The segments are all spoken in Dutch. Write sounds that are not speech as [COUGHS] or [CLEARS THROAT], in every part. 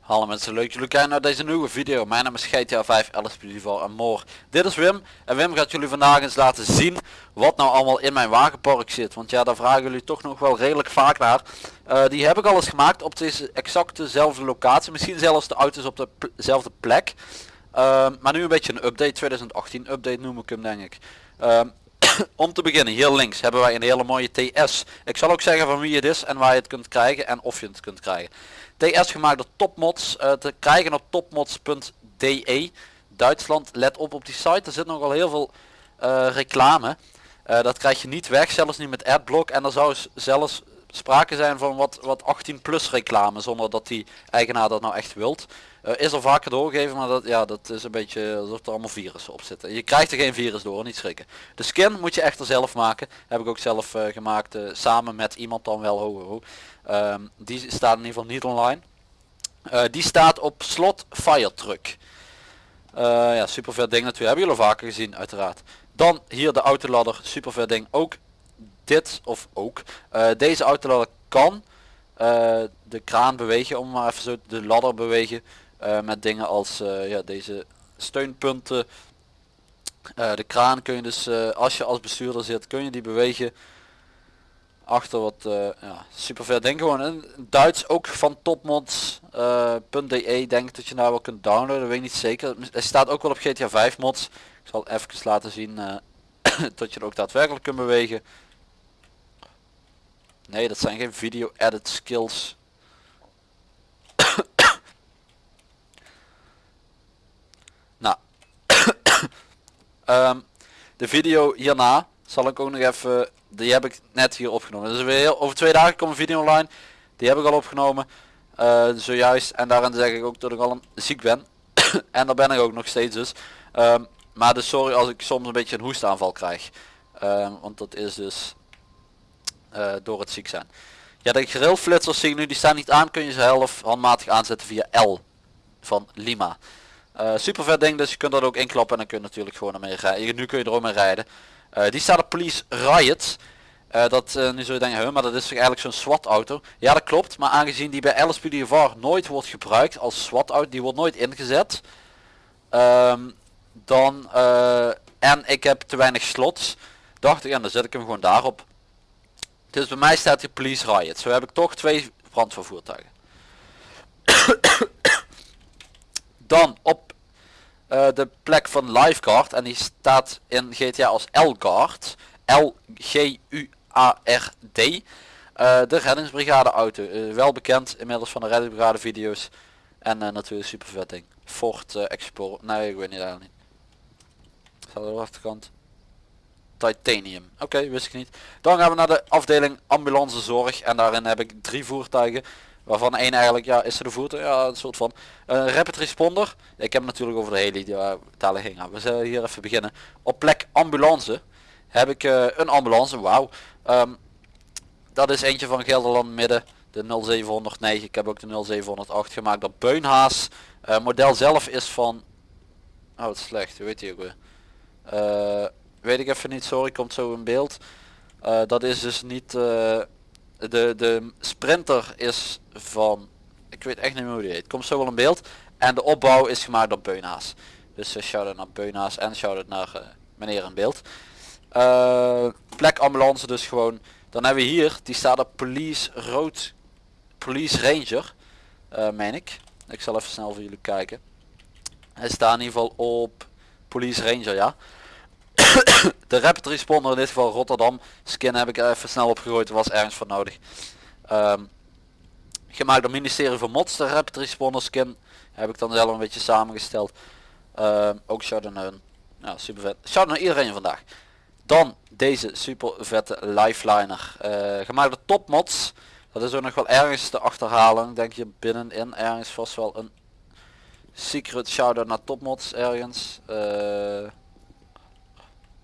Hallo mensen, leuk jullie kijken naar deze nieuwe video. Mijn naam is GTA 5, LSP en more. Dit is Wim en Wim gaat jullie vandaag eens laten zien wat nou allemaal in mijn wagenpark zit. Want ja, daar vragen jullie toch nog wel redelijk vaak naar. Eh, die heb ik al eens gemaakt op deze exactezelfde locatie. Misschien zelfs de auto's op dezelfde plek. Ehm, maar nu een beetje een update, 2018 update noem ik hem denk ik. Ehm, [COUGHS] om te beginnen, hier links hebben wij een hele mooie TS. Ik zal ook zeggen van wie het is en waar je het kunt krijgen en of je het kunt krijgen. TS gemaakt door Topmods, uh, te krijgen op topmods.de. Duitsland, let op op die site, er zit nogal heel veel uh, reclame. Uh, dat krijg je niet weg, zelfs niet met adblock. En er zou zelfs sprake zijn van wat, wat 18 plus reclame, zonder dat die eigenaar dat nou echt wilt. Uh, is al vaker doorgegeven, maar dat, ja, dat is een beetje alsof er allemaal virussen op zitten. Je krijgt er geen virus door, niet schrikken. De skin moet je echter zelf maken. Heb ik ook zelf uh, gemaakt, uh, samen met iemand dan wel. Ho. Um, die staat in ieder geval niet online. die staat op slot fire truck. ja, super vet ding natuurlijk. Hebben jullie al vaker gezien, uiteraard. Dan hier de autoladder, super vet ding. Ook dit, of ook, deze autoladder kan de kraan bewegen, om maar even zo de ladder bewegen. Uh, met dingen als uh, ja, deze steunpunten. Uh, de kraan kun je dus, als je als bestuurder zit, kun je die bewegen. Achter wat ja, super ver denk gewoon in Duits ook van topmods.de denk dat je nou wel kunt downloaden, weet ik niet zeker. Hij staat ook wel op GTA 5 mods. Ik zal even laten zien [COUGHS] dat je het ook daadwerkelijk kunt bewegen. Nee, dat zijn geen video edit skills. Um, de video hierna zal ik ook nog even, die heb ik net hier opgenomen. Dus weer over twee dagen komt een video online. Die heb ik al opgenomen. Uh, zojuist. En daarin zeg ik ook dat ik al ziek ben. [COUGHS] en daar ben ik ook nog steeds dus. Um, maar dus sorry als ik soms een beetje een hoestaanval krijg. Um, want dat is dus uh, door het ziek zijn. Ja, de grillflitsers zie ik nu, die staan niet aan. Kun je ze zelf handmatig aanzetten via L van Lima. Uh, super vet ding, dus je kunt dat ook inklappen en dan kun je natuurlijk gewoon ermee rijden. Nu kun je er ook mee rijden. Uh, die staat op Police Riot. Uh, dat nu zul je denken, maar dat is toch eigenlijk zo'n SWAT auto. Ja dat klopt, maar aangezien die bij LSPDVR nooit wordt gebruikt als SWAT auto, die wordt nooit ingezet. Um, dan, en ik heb te weinig slots, dacht ik, en dan zet ik hem gewoon daarop. Dus bij mij staat hier Police Riot. Zo heb ik toch twee brandvervoertuigen. Dan op uh, de plek van Lifeguard. En die staat in GTA als L-Guard. L-G-U-A-R-D. Uh, de reddingsbrigade auto. Uh, wel bekend inmiddels van de reddingsbrigade video's. En natuurlijk super vet ding. Ford. Nee, ik weet niet eigenlijk niet. Staat de achterkant. Titanium. Oké, wist ik niet. Dan gaan we naar de afdeling ambulancezorg. En daarin heb ik drie voertuigen. Waarvan één eigenlijk, ja, is er de voertuig, ja, een soort van een rapid responder. Ik heb natuurlijk over de heli, die waar we zullen hier even beginnen. Op plek ambulance heb ik uh, een ambulance, wauw. Um, dat is eentje van Gelderland Midden, de 0709. Ik heb ook de 0708 gemaakt door Beunhaas. Uh, model zelf is van, oh slecht, weet je ook weer. weet ik even niet, sorry, komt zo in beeld. dat is dus niet de, de sprinter is van, ik weet echt niet meer hoe die heet, komt zo wel in beeld. En de opbouw is gemaakt door Beunhaas. Dus uh, shout-out naar Beunhaas en shout-out naar uh, meneer in beeld. Uh, plek ambulance dus gewoon. Dan hebben we hier, die staat op police rood, police ranger, uh, meen ik. Ik zal even snel voor jullie kijken. Hij staat in ieder geval op police ranger, ja. [COUGHS] de rapid responder in dit geval Rotterdam. Skin heb ik even snel opgegooid was ergens voor nodig. Um, gemaakt door ministerie van mods de rapid responder skin heb ik dan zelf een beetje samengesteld. Um, ook shout out ja, super vet shout naar iedereen vandaag. Dan deze super vette lifeliner. Uh, gemaakt door topmods dat is ook nog wel ergens te achterhalen. Denk je binnenin ergens vast wel een secret shout out naar topmods ergens. Uh,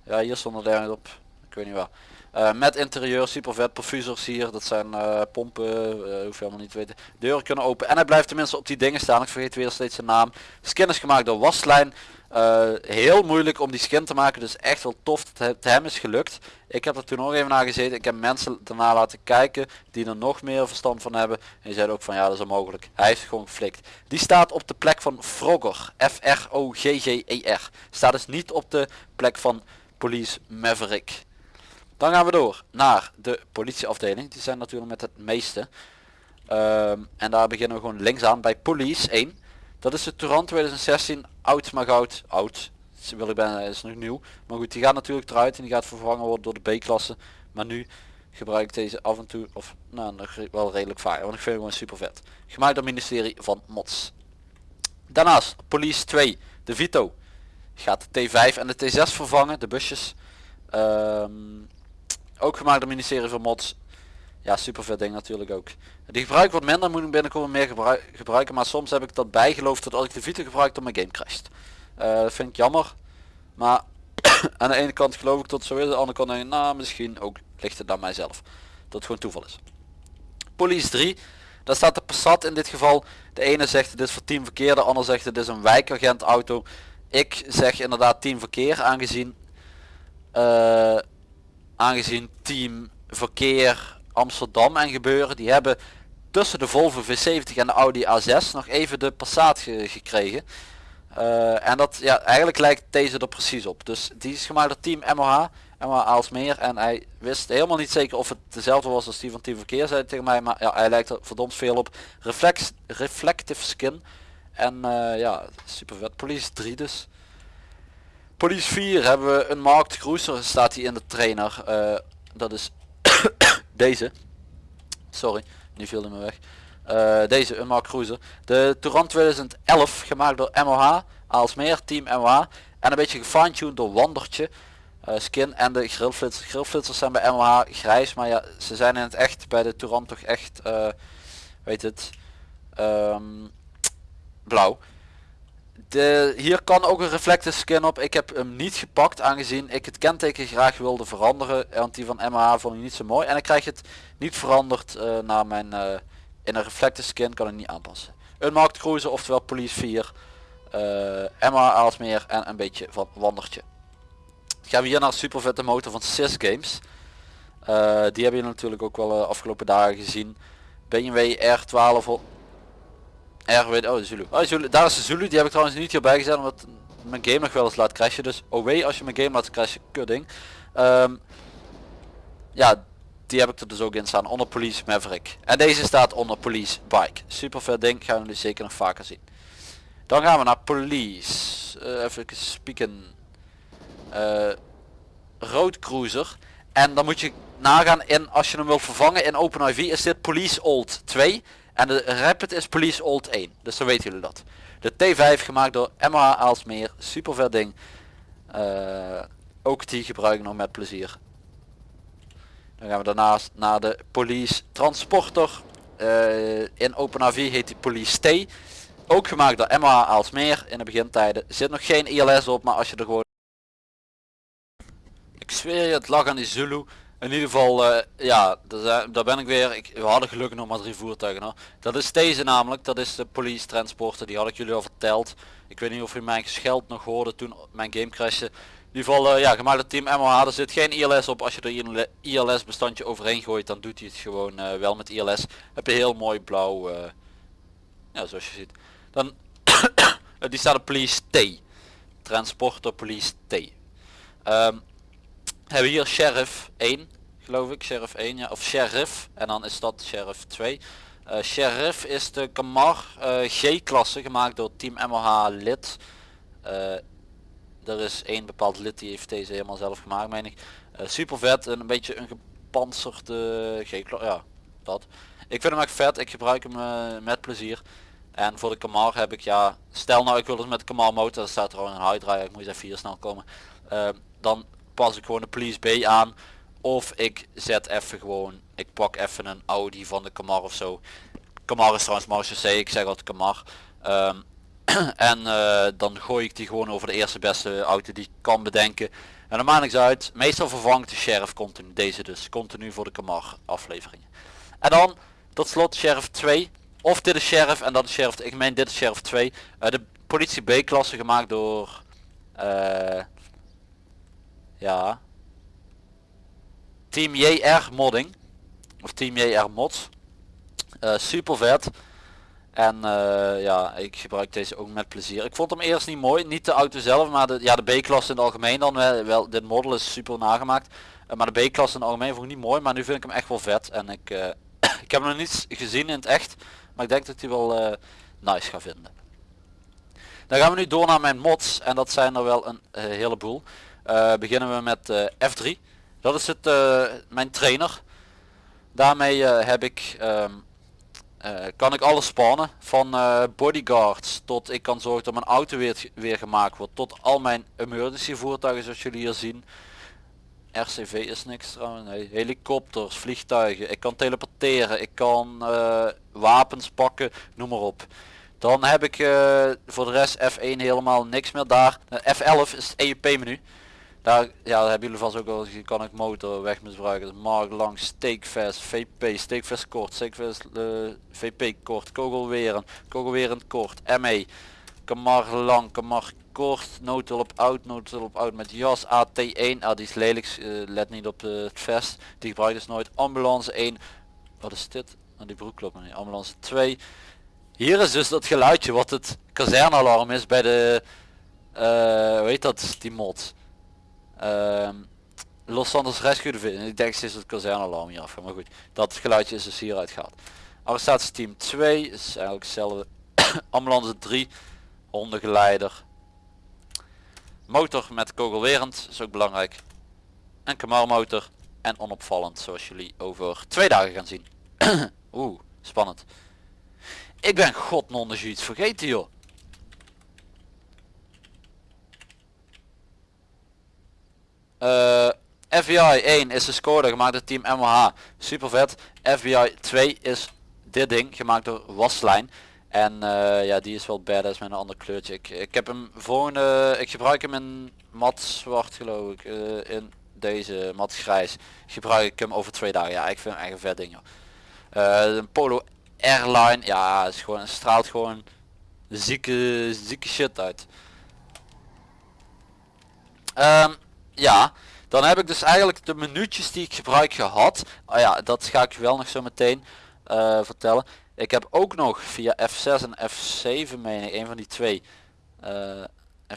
ja, hier stond er ergens op. Ik weet niet waar. Eh, met interieur, super vet, perfusers hier, dat zijn eh, pompen, uh, hoef je helemaal niet te weten. Deuren kunnen open en hij blijft tenminste op die dingen staan, ik vergeet weer steeds zijn naam. Skin is gemaakt door Waslijn. heel moeilijk om die skin te maken, dus echt wel tof dat het hem is gelukt. Ik heb er toen nog even naar gezeten, ik heb mensen daarna laten kijken die er nog meer verstand van hebben. En die zeiden ook van ja dat is onmogelijk, hij heeft gewoon geflikt. Die staat op de plek van Frogger, F-R-O-G-G-E-R. Staat dus niet op de plek van Police Maverick. Dan gaan we door naar de politieafdeling. Die zijn natuurlijk met het meeste. Ehm, en daar beginnen we gewoon links aan bij Police 1. Dat is de Touran 2016. Oud maar goud. Oud. Wil ik bijna is nog nieuw. Maar goed, die gaat natuurlijk eruit en die gaat vervangen worden door de B-klasse. Maar nu gebruik ik deze af en toe, of nou nog wel redelijk vaak. Want ik vind het gewoon super vet. Gemaakt door het ministerie van Mods. Daarnaast Police 2. De Vito. Gaat de T5 en de T6 vervangen. De busjes. Um, ook gemaakt door ministerie van Mods. Ja, super vet ding natuurlijk ook. Die gebruik wat minder, moet ik binnenkort meer gebruiken. Maar soms heb ik dat bijgeloofd dat als ik de Vita gebruik dat mijn game crasht. Uh, dat vind ik jammer. Maar [CLEARS THROAT] aan de ene kant geloof ik dat zo is. Aan de andere kant denk ik, nou misschien ook ligt het mijzelf. Dat het gewoon toeval is. Police 3. Daar staat de Passat in dit geval. De ene zegt dit is voor team verkeer. De ander zegt het is een wijkagent auto. Ik zeg inderdaad team verkeer aangezien... Uh, aangezien team verkeer Amsterdam en gebeuren die hebben tussen de Volvo V70 en de Audi A6 nog even de Passat gekregen. Uh, en dat ja, eigenlijk lijkt deze er precies op. Dus die is gemaakt door team MOH, MOH Aalsmeer. En hij wist helemaal niet zeker of het dezelfde was als die van team verkeer zei tegen mij. Maar ja, hij lijkt er verdomd veel op. Reflex, reflective skin. En uh, ja, super vet. Police 3 dus. Police 4 hebben we een markt cruiser staat hier in de trainer. Uh, dat is [COUGHS] deze. Sorry, nu viel hij me weg. Uh, deze een markt cruiser. De Touran 2011 gemaakt door MOH. Aalsmeer, team MOH. En een beetje gefine-tuned door Wandertje. Skin en de grillflitsers. Grillflitsers zijn bij MOH grijs. Maar ja, ze zijn in het echt bij de Touran toch echt, weet het, um, blauw. De, hier kan ook een reflective skin op. Ik heb hem niet gepakt aangezien ik het kenteken graag wilde veranderen. Want die van MH vond ik niet zo mooi. En ik krijg het niet veranderd uh, naar mijn... Uh, in een reflective skin kan ik niet aanpassen. Een markt cruiser oftewel police 4. Uh, MH Aalsmeer en een beetje van wandertje. Gaan we hier naar de super vette motor van Sys Games. Die hebben je natuurlijk ook wel afgelopen dagen gezien. BMW R12 Weet, oh Zulu. Oh Zulu, daar is de Zulu, die heb ik trouwens niet hierbij gezet omdat mijn game nog wel eens laat crashen. Dus oh als je mijn game laat crashen, kudding. Um, ja, die heb ik er dus ook in staan onder Police Maverick. En deze staat onder Police Bike. Super vet ding, gaan nu zeker nog vaker zien. Dan gaan we naar Police. Uh, even spieken. Uh, Road Cruiser. En dan moet je nagaan in, als je hem wil vervangen in OpenIV is dit Police Old 2. En de Rapid is Police Old 1. Dus dan weten jullie dat. De T5 gemaakt door MH Aalsmeer. Super vet ding. Uh, ook die gebruik ik nog met plezier. Dan gaan we daarnaast naar de Police Transporter. Uh, in OpenAV heet die Police T. Ook gemaakt door MH Aalsmeer in de begintijden. Zit nog geen ILS op, maar als je er gewoon... Ik zweer je, het lag aan die Zulu. In ieder geval, uh, ja, daar ben ik weer. Ik, we hadden gelukkig nog maar drie voertuigen. Dat is deze namelijk, dat is de police transporter. Die had ik jullie al verteld. Ik weet niet of je mijn gescheld nog hoorde toen mijn game crashte. In ieder geval, uh, ja, gemaakt het team MOH. Er zit geen ILS op. Als je er ILS bestandje overheen gooit, dan doet hij het gewoon uh, wel met ILS. Heb je heel mooi blauw, ja, zoals je ziet. Dan, [COUGHS] die staat op police T. Transporter police T. Um, hebben hier sheriff 1 geloof ik sheriff 1 ja of sheriff en dan is dat sheriff 2 uh, sheriff is de Camar uh, G klasse gemaakt door team MOH lid. Uh, er is één bepaald lid die heeft deze helemaal zelf gemaakt meen ik. Super vet en een beetje een gepantserde G klasse ja dat. Ik vind hem echt vet ik gebruik hem met plezier. En voor de Camar heb ik ja stel nou ik wil dus met de Camar motor staat er al een high drive ik moet even hier snel komen. Dan pas ik gewoon de police B aan. Of ik zet even gewoon, ik pak even een Audi van de Camar of zo. Camar is trouwens Marche C, ik zeg altijd Camar. Um, [CLEARS THROAT] en uh, dan gooi ik die gewoon over de eerste beste auto die ik kan bedenken. En dan maakt niks uit. Meestal vervangt de sheriff continu. Deze dus. Continu voor de Kamar afleveringen. En dan tot slot sheriff 2. Of dit is sheriff en dat is sheriff. Ik meen dit is sheriff 2. Uh, de politie B klasse gemaakt door... eh ja. Team JR modding. Of Team JR mods. Eh, super vet. En eh, ja, ik gebruik deze ook met plezier. Ik vond hem eerst niet mooi. Niet de auto zelf, maar de, ja, de B-klasse in het algemeen dan wel. wel dit model is super nagemaakt. Eh, maar de B-klasse in het algemeen vond ik niet mooi. Maar nu vind ik hem echt wel vet. En ik, [COUGHS] ik heb hem nog niet gezien in het echt. Maar ik denk dat hij wel eh, nice ga vinden. Dan gaan we nu door naar mijn mods. En dat zijn er wel een heleboel. Eh, beginnen we met eh, F3. Dat is het, eh, mijn trainer. Daarmee heb ik, eh, kan ik alles spannen. Van bodyguards tot ik kan zorgen dat mijn auto weer, weer gemaakt wordt. Tot al mijn emergency voertuigen zoals jullie hier zien. RCV is niks trouwens. Helikopters, vliegtuigen. Ik kan teleporteren. Ik kan wapens pakken. Noem maar op. Dan heb ik voor de rest F1 helemaal niks meer daar. Eh, F11 is het EUP menu. Daar, ja, daar hebben jullie vast ook al gezien. Kan ik motor wegmisbruiken. Mark lang, steekvest, VP, steekvest kort, steekvest eh, VP kort, kogelweren, kogelwerend kort, ME. Kamar lang, kamar kort, noodhulp oud, noodhulp oud met jas, AT1, ah die is lelijk, eh, let niet op eh, het vest, die gebruik ik dus nooit. Ambulance 1, wat is dit? Oh, die broek klopt niet. Ambulance 2. Hier is dus dat geluidje wat het kazernealarm is bij de, eh hoe heet dat, die mod. Ehm, Los Santos Rescue Division. Ik denk steeds het kazernealarm hier af. Maar goed, dat geluidje is dus hieruit gehaald. Arrestatie team 2 is eigenlijk hetzelfde. [COUGHS] Ambulance 3. Hondengeleider. Motor met kogelwerend is ook belangrijk. En kamarmotor. En onopvallend zoals jullie over twee dagen gaan zien. [COUGHS] Oeh, spannend. Ik ben god non iets vergeten joh. Eh, FBI 1 is de score gemaakt door team MH. Super vet. FBI 2 is dit ding gemaakt door Waslijn. En eh, ja, die is wel badass met een ander kleurtje. Ik, ik heb hem volgende, ik gebruik hem in mat zwart geloof ik. eh, in deze mat grijs gebruik ik hem over twee dagen. Ja, ik vind hem echt een vet ding joh. Een Polo Airline, ja, is gewoon, straalt gewoon zieke, zieke shit uit. Ehm, ja, dan heb ik dus eigenlijk de minuutjes die ik gebruik gehad. Oh ja, dat ga ik wel nog zo meteen eh, vertellen. Ik heb ook nog via F6 en F7 meen ik, een van die twee. eh,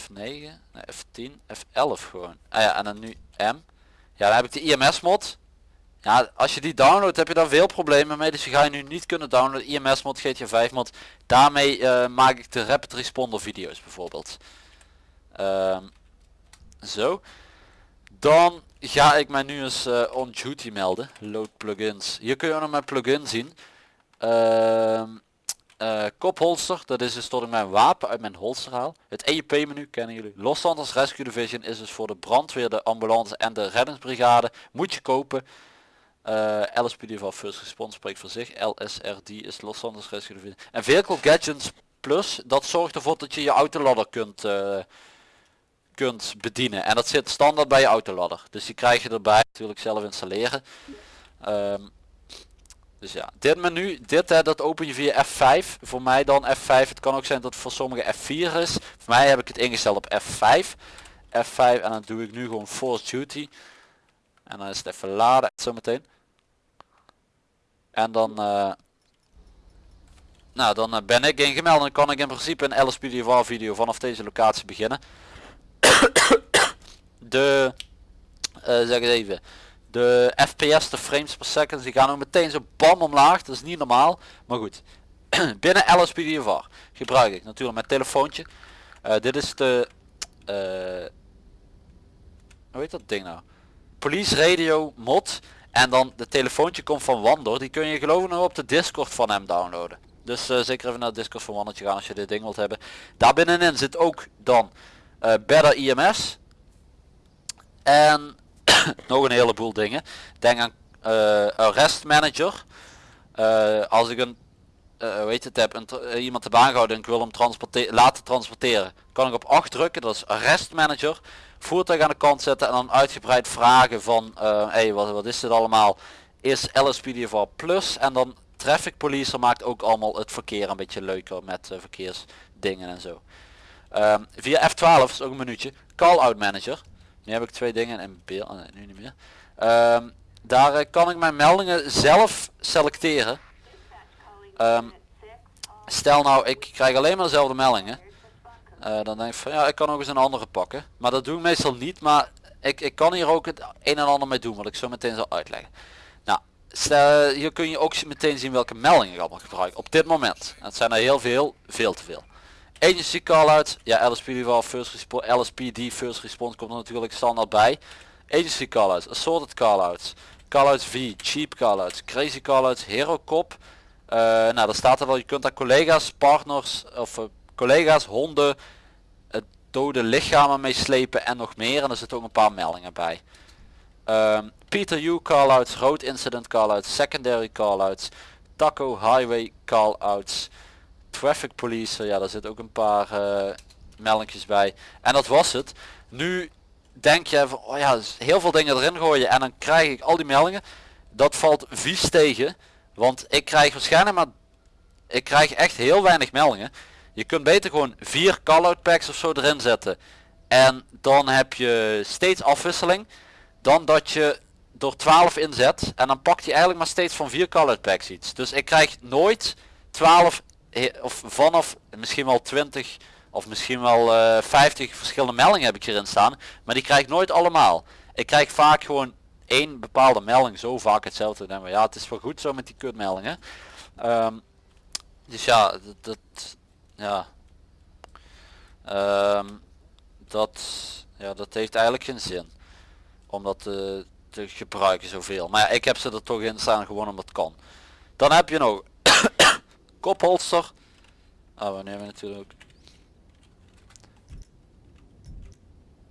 F9, nee, F10, F11 gewoon. Ah ja, en dan nu M. Ja, dan heb ik de IMS mod. Ja, als je die downloadt heb je daar veel problemen mee. Dus je ga je nu niet kunnen downloaden. IMS mod, GTA 5 mod. Daarmee eh, maak ik de rapid responder video's bijvoorbeeld. Ehm, zo. Dan ga ik mij nu eens eh, on duty melden. Load plugins. Hier kun je nog mijn plugin zien. Ehm eh, kopholster, dat is dus tot ik mijn wapen uit mijn holster haal. Het EUP menu kennen jullie. Los Santos Rescue Division is dus voor de brandweer, de ambulance en de reddingsbrigade. Moet je kopen. Uh, LSPD van First Response spreekt voor zich. LSRD is Los Santos Rescue Division. En Vehicle Gadgets Plus, dat zorgt ervoor dat je je autoladder kunt, eh, kunt bedienen. En dat zit standaard bij je autoladder. Dus die krijg je erbij natuurlijk zelf installeren. Ehm, dus ja, dit menu, dit hè, dat open je via F5. Voor mij dan F5. Het kan ook zijn dat het voor sommigen F4 is. Voor mij heb ik het ingesteld op F5. F5 en dan doe ik nu gewoon Force Duty. En dan is het even laden zometeen. En dan, eh, nou dan eh, ben ik ingemeld en kan ik in principe een LSPDVR video vanaf deze locatie beginnen. De, eh, zeg eens even, de FPS, de frames per second, die gaan ook meteen zo bam omlaag. Dat is niet normaal, maar goed. [CLEARS THROAT] Binnen LSPDVR gebruik ik natuurlijk mijn telefoontje. Eh, dit is de, eh, hoe heet dat ding nou? Police Radio mod. En dan de telefoontje komt van Wandor. Die kun je geloof ik nog op de Discord van hem downloaden. Dus zeker even naar Discord van Wandertje gaan als je dit ding wilt hebben. Daar binnenin zit ook dan eh, Better IMS. En [CLEARS THROAT] nog een heleboel dingen. Denk aan eh, Arrest Manager. Eh, als ik een, heet het, heb, een, iemand heb aangehouden en ik wil hem transporteren, laten transporteren. kan ik op 8 drukken, dat is arrest manager. Voertuig aan de kant zetten en dan uitgebreid vragen van, hey, wat, wat is dit allemaal? Is LSPDFR plus en dan traffic police maakt ook allemaal het verkeer een beetje leuker met verkeersdingen en zo. Ehm, via F12 is ook een minuutje. Call out manager. Nu heb ik twee dingen in beeld. oh nu niet meer. Ehm, daar eh, kan ik mijn meldingen zelf selecteren. Ehm, stel nou ik krijg alleen maar dezelfde meldingen. Eh, dan denk ik van ja ik kan ook eens een andere pakken. Maar dat doe ik meestal niet. Maar ik, ik kan hier ook het een en ander mee doen. Wat ik zo meteen zal uitleggen. Nou stel, hier kun je ook meteen zien welke meldingen ik allemaal gebruik. Op dit moment. Het zijn er heel veel. Veel te veel. Agency call-out, ja LSPD wel first response, LSPD first response komt er natuurlijk standaard bij. Agency call-outs, assorted call-outs, call-outs V, cheap call-outs, crazy call-outs, hero cop. Eh, nou daar staat er wel, je kunt daar collega's, partners of eh, collega's, honden, het dode lichamen mee slepen en nog meer. En er zitten ook een paar meldingen bij. Ehm, Peter U call-outs, road incident call-outs, secondary call-outs, Taco highway call-outs traffic police, ja daar zit ook een paar uh, bij. En dat was het. Nu denk je van, oh ja, heel veel dingen erin gooien en dan krijg ik al die meldingen. Dat valt vies tegen. Want ik krijg waarschijnlijk maar, ik krijg echt heel weinig meldingen. Je kunt beter gewoon vier call-out packs of zo erin zetten. En dan heb je steeds afwisseling. Dan dat je door 12 inzet. En dan pakt hij eigenlijk maar steeds van vier call-out packs iets. Dus ik krijg nooit 12 of vanaf misschien wel 20 of misschien wel uh, 50 verschillende meldingen heb ik hierin staan. Maar die krijg ik nooit allemaal. Ik krijg vaak gewoon één bepaalde melding zo vaak hetzelfde. Dan ja, het is wel goed zo met die kutmeldingen. Um, dus ja, dat, dat ja. Um, dat, ja, dat heeft eigenlijk geen zin. Om dat te, te gebruiken zoveel. Maar ja, ik heb ze er toch in staan gewoon omdat het kan. Dan heb je nog kopholster. Ah, we nemen natuurlijk ook.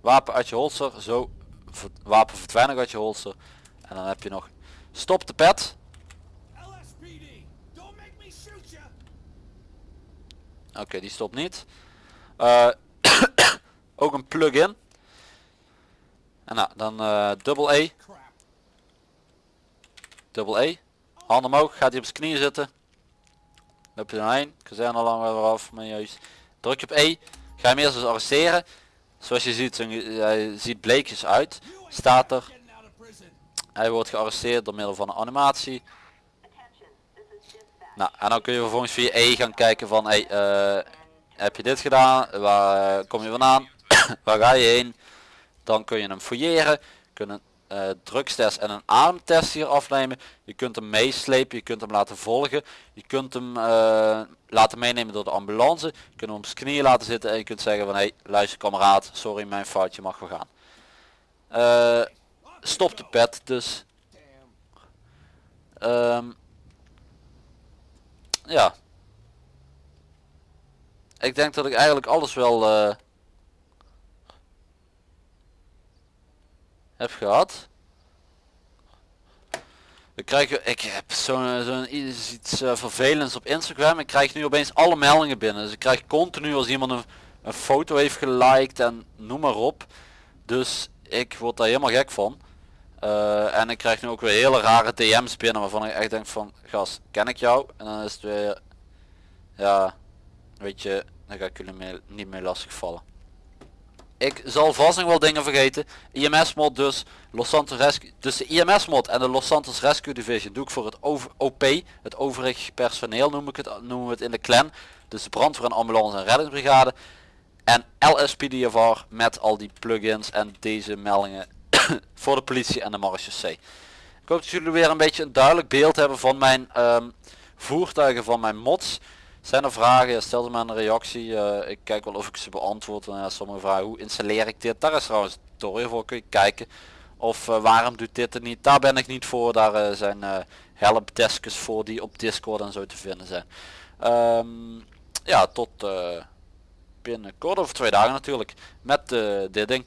Wapen uit je holster, zo. Wapen verdwijnen uit je holster. En dan heb je nog stop de pet. Oké, okay, die stopt niet. Uh, [COUGHS] ook een plug-in. En nou, dan uh, dubbel E. Dubbel E. Handen omhoog, gaat hij op zijn knieën zitten. Loop je erheen, al weer af, maar juist. Druk je op E, ga hem eerst eens arresteren. Zoals je ziet, hij ziet bleekjes uit. Staat er. Hij wordt gearresteerd door middel van een animatie. Nou, en dan kun je vervolgens via E gaan kijken van, hey, uh, heb je dit gedaan? Waar kom je vandaan? [COUGHS] Waar ga je heen? Dan kun je hem fouilleren. Kunnen uh, en een ademtest hier afnemen. Je kunt hem meeslepen, je kunt hem laten volgen. Je kunt hem uh, laten meenemen door de ambulance. Je kunt hem op zijn knieën laten zitten en je kunt zeggen van hé hey, luister kameraad, sorry mijn foutje mag we gaan. Uh, stop de pet dus. Um, ja. Ik denk dat ik eigenlijk alles wel heb gehad. We krijgen, ik heb zo'n zo iets uh, vervelends op Instagram. Ik krijg nu opeens alle meldingen binnen. Dus ik krijg continu als iemand een, een foto heeft geliked en noem maar op. Dus ik word daar helemaal gek van. Uh, en ik krijg nu ook weer hele rare DM's binnen waarvan ik echt denk van gast, ken ik jou? En dan is het weer, ja, weet je, dan ga ik jullie niet meer lastigvallen. Ik zal vast nog wel dingen vergeten. IMS mod dus. Los Santos Rescue. Dus de IMS mod en de Los Santos Rescue Division doe ik voor het over, OP. Het overig personeel noem ik het, noemen we het in de clan. Dus de brandweer en ambulance en reddingsbrigade. En LSPDFR met al die plugins en deze meldingen [COUGHS] voor de politie en de marechaussee. Ik hoop dat jullie weer een beetje een duidelijk beeld hebben van mijn um, voertuigen van mijn mods. Zijn er vragen? Stel ze maar een reactie. Uh, ik kijk wel of ik ze beantwoord. En, uh, sommige vragen, hoe installeer ik dit? Daar is trouwens tutorial voor. Kun je kijken. Of uh, waarom doet dit er niet? Daar ben ik niet voor. Daar zijn helpdeskjes voor die op Discord en zo te vinden zijn. Um, ja, tot binnenkort over twee dagen natuurlijk. Met dit ding.